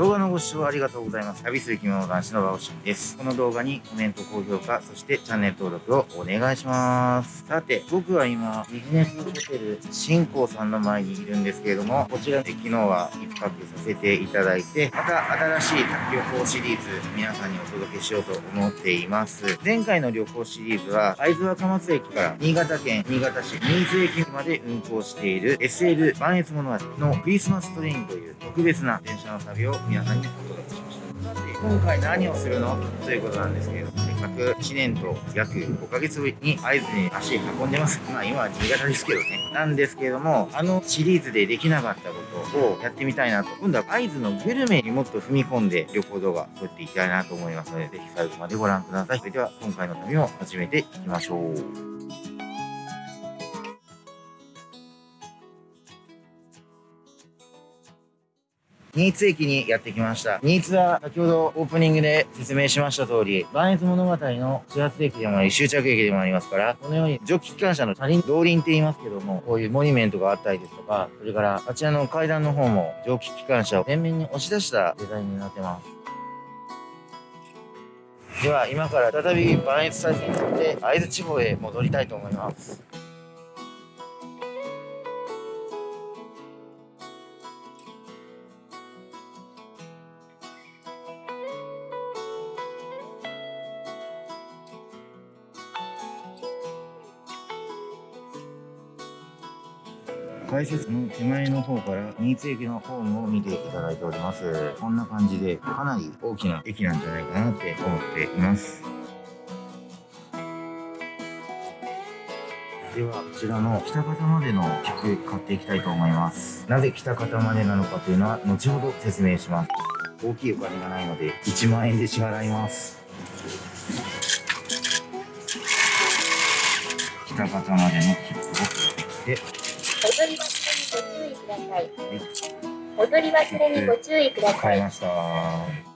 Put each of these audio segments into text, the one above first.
動画のご視聴ありがとうございます。旅する着物男子のバオシンです。この動画にコメント、高評価、そしてチャンネル登録をお願いします。さて、僕は今、ビジネスホテル新興さんの前にいるんですけれども、こちらで昨日は一泊させていただいて、また新しい旅行シリーズ、皆さんにお届けしようと思っています。前回の旅行シリーズは、会津若松駅から新潟県新潟市新津駅まで運行している SL 万越物語のクリスマストレインという特別な電車の旅を皆さんにお届けしました。さて、今回何をするのということなんですけれども、せっかく1年と約5ヶ月ぶりに会津に足運んでます。まあ今は新潟ですけどね。なんですけれども、あのシリーズでできなかったことをやってみたいなと。今度は会津のグルメにもっと踏み込んで旅行動画撮っていきたいなと思いますので、ぜひ最後までご覧ください。それでは今回の旅を始めていきましょう。新津駅にやってきました。新津は先ほどオープニングで説明しました通り、万越物語の始発駅でもあり、終着駅でもありますから、このように蒸気機関車の車輪、動輪って言いますけども、こういうモニュメントがあったりですとか、それからあちらの階段の方も蒸気機関車を前面に押し出したデザインになってます。では今から再び万越再生に乗って会津地方へ戻りたいと思います。改札の手前の方から新津駅のホームを見ていただいております。こんな感じでかなり大きな駅なんじゃないかなって思っています。では、こちらの北方までの切符買っていきたいと思います。なぜ北方までなのかというのは後ほど説明します。大きいお金がないので1万円で支払います。北方までの切符を買ってきてり忘れにご注意ください。踊り忘れにご注意ください。ました。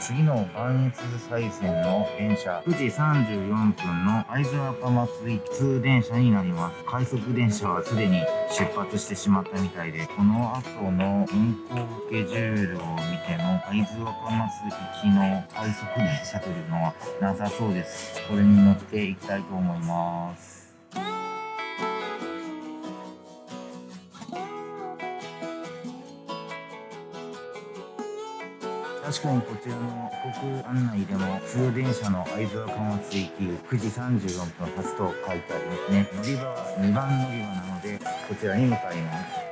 次の磐越西線の電車9時34分の会津若松行き通電車になります快速電車はすでに出発してしまったみたいでこの後の運行スケジュールを見ても会津若松行きの快速電車というのはなさそうですこれに乗っていきたいと思います確かにこちらの国案内でも通電車の会津若松行き9時34分発と書いてありますね。乗り場は2番乗り場なのでこちらに向かいます。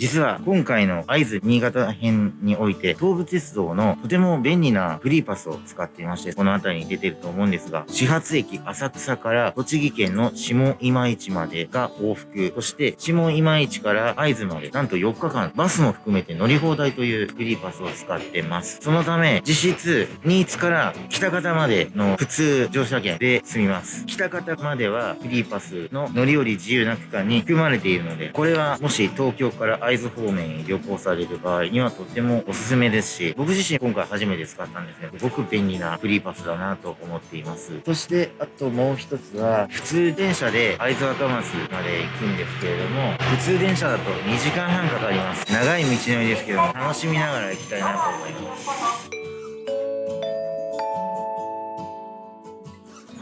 実は今回の会津新潟編において東武鉄道のとても便利なフリーパスを使っていましてこの辺りに出てると思うんですが始発駅浅草から栃木県の下今市までが往復。そして下今市から会津までなんと4日間バスも含めて乗り放題というフリーパスを使ってます。そのため実質新津から北方までの普通乗車券で済みます。北方まではフリーパスの乗り降り自由な区間に含まれているのでこれはもし東京から会津方面に旅行される場合にはとてもおすすめですし、僕自身今回初めて使ったんですけど、すごく便利なフリーパスだなと思っています。そして、あともう一つは、普通電車で会津若松まで行くんですけれども、普通電車だと2時間半かかります。長い道のりですけども、楽しみながら行きたいなと思います。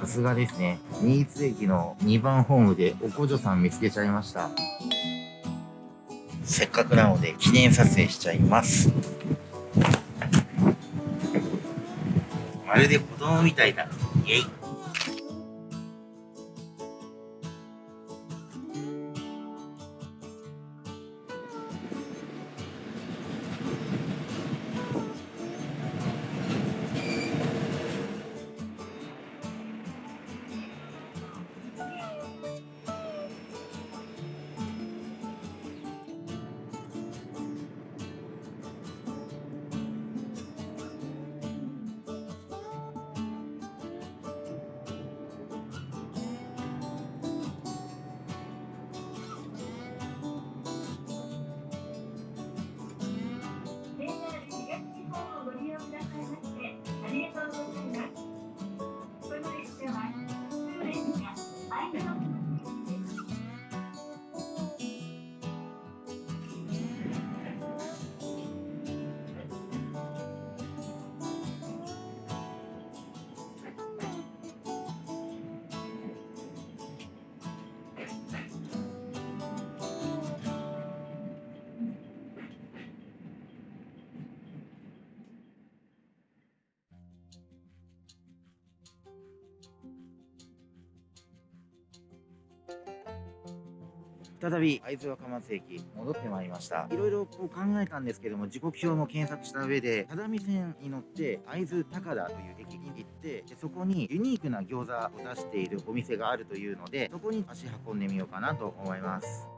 さすがですね。新津駅の2番ホームでおこじょさん見つけちゃいました。せっかくなので記念撮影しちゃいます。まるで子供みたいだ。イエイ。再び。会津若松駅戻ってまいりました。いろいろこう考えたんですけども時刻表も検索した上で只見線に乗って会津高田という駅に行ってでそこにユニークな餃子を出しているお店があるというのでそこに足運んでみようかなと思います。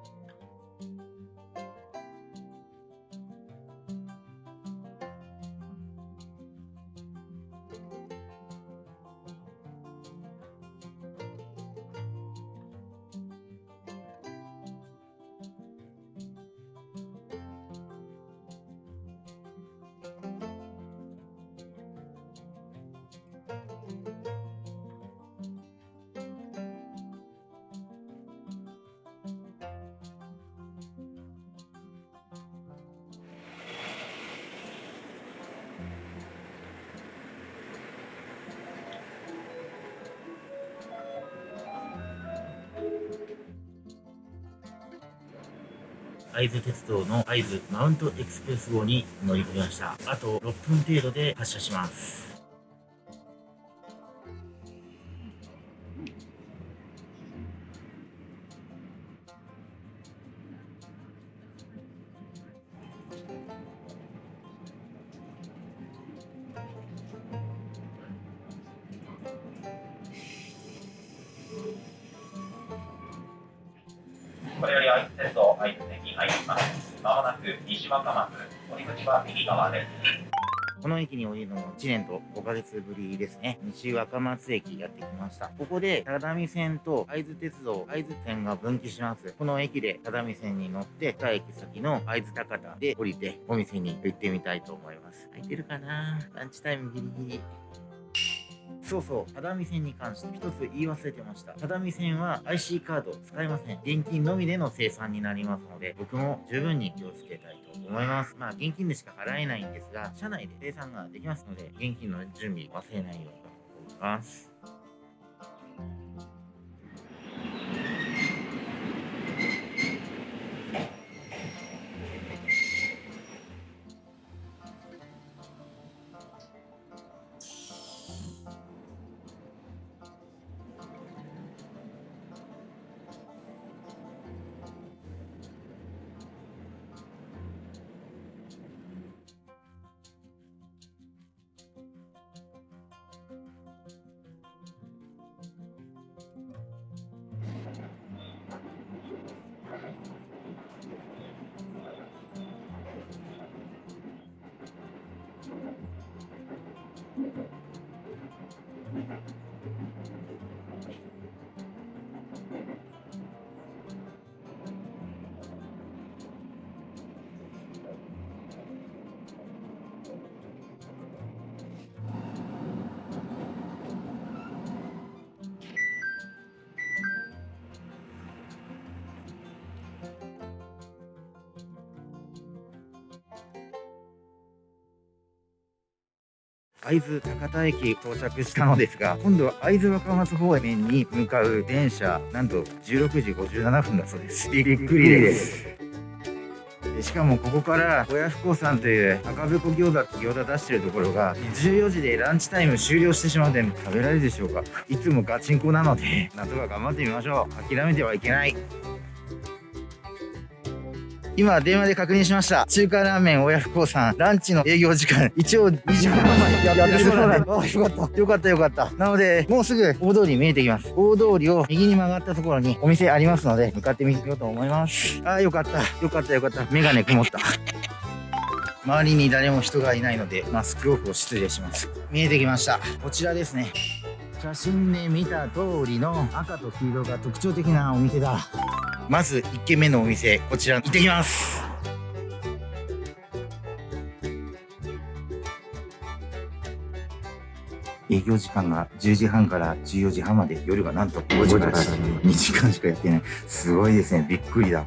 会津鉄道の会津マウントエクスプレス号に乗り込みました。あと6分程度で発車します。これより愛知鉄道愛知線に入ります。まもなく西若松、降り口は右側です。この駅に降りるのも1年と5ヶ月ぶりですね。西若松駅やってきました。ここで、只見線と会津鉄道、会津線が分岐します。この駅で只見線に乗って、2駅先の会津高田で降りて、お店に行ってみたいと思います。空いてるかな？ランチタイムギリギリ。そうそう、只見線に関して一つ言い忘れてました。只見線は IC カード使いません。現金のみでの生産になりますので、僕も十分に気をつけたいと思います。まあ、現金でしか払えないんですが、社内で生産ができますので、現金の準備忘れないようにと思います。会津高田駅到着したのですが、今度は会津若松方面に向かう電車、なんと16時57分だそう です。びっくりです。でしかもここから親不孝さんという赤べこ餃子って餃子出してるところが14時でランチタイム終了してしまうので食べられるでしょうか？いつもガチンコなのでなんとか頑張ってみましょう諦めてはいけない今電話で確認しました。中華ラーメン親不孝さんランチの営業時間一応2時半までやってるそうなんであよかった。よかったよかった。なのでもうすぐ大通り見えてきます。大通りを右に曲がったところにお店ありますので向かってみようと思います。あーよかった。よかったよかった。メガネ曇った。周りに誰も人がいないのでマスクオフを失礼します。見えてきました。こちらですね。写真で見た通りの赤と黄色が特徴的なお店だまず1軒目のお店こちら行ってきます。営業時間が10時半から14時半まで夜がなんと5時から2時間しかやってない。すごいですね。びっくりだ。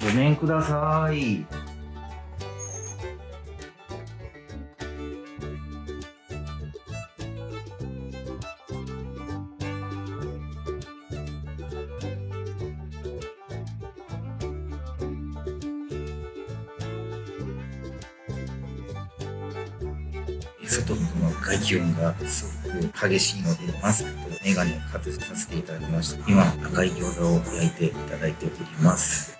ごめんください。外の外気温がすごく激しいので、マスクとメガネを外させていただきました。今、赤い餃子を焼いていただいております。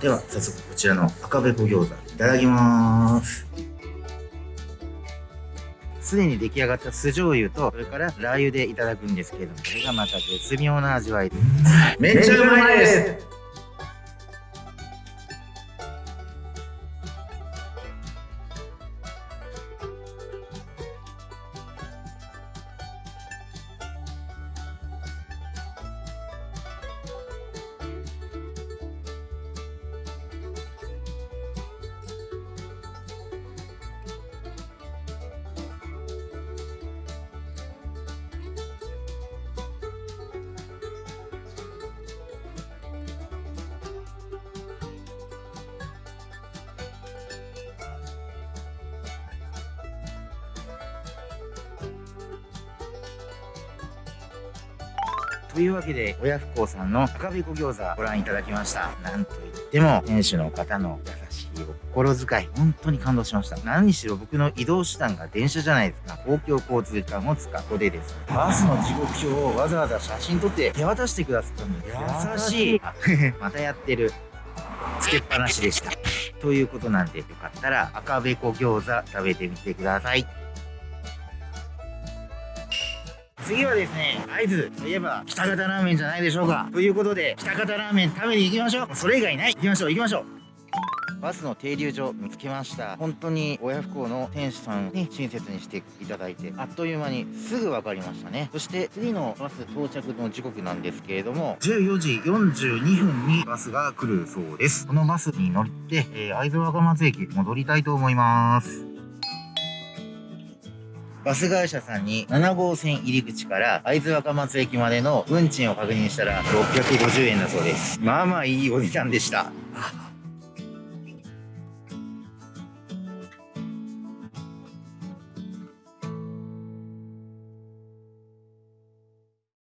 では、早速こちらの赤べこ餃子、いただきます。すでに出来上がった酢醤油と、それからラー油でいただくんですけれども、これがまた絶妙な味わい。めっちゃうまいですというわけで、親不孝さんの赤べこ餃子ご覧いただきました。なんといっても、店主の方の優しいお心遣い、本当に感動しました。何にしろ僕の移動手段が電車じゃないですか。公共交通機関を使うここでです。バスの時刻表をわざわざ写真撮って手渡してくださったんです。優しい。あ またやってる。つけっぱなしでした。ということなんで、よかったら赤べこ餃子食べてみてください。次はですね、合図といえば、北方ラーメンじゃないでしょうか。ということで、北方ラーメン食べに行きましょう。それ以外ない。行きましょう、行きましょう。バスの停留所見つけました。本当に親不孝の店主さんに親切にしていただいて、あっという間にすぐ分かりましたね。そして次のバス到着の時刻なんですけれども、14時42分にバスが来るそうです。このバスに乗って、えー、会津若松駅戻りたいと思います。バス会社さんに7号線入り口から会津若松駅までの運賃を確認したら650円だそうです。まあまあいいお値段でした。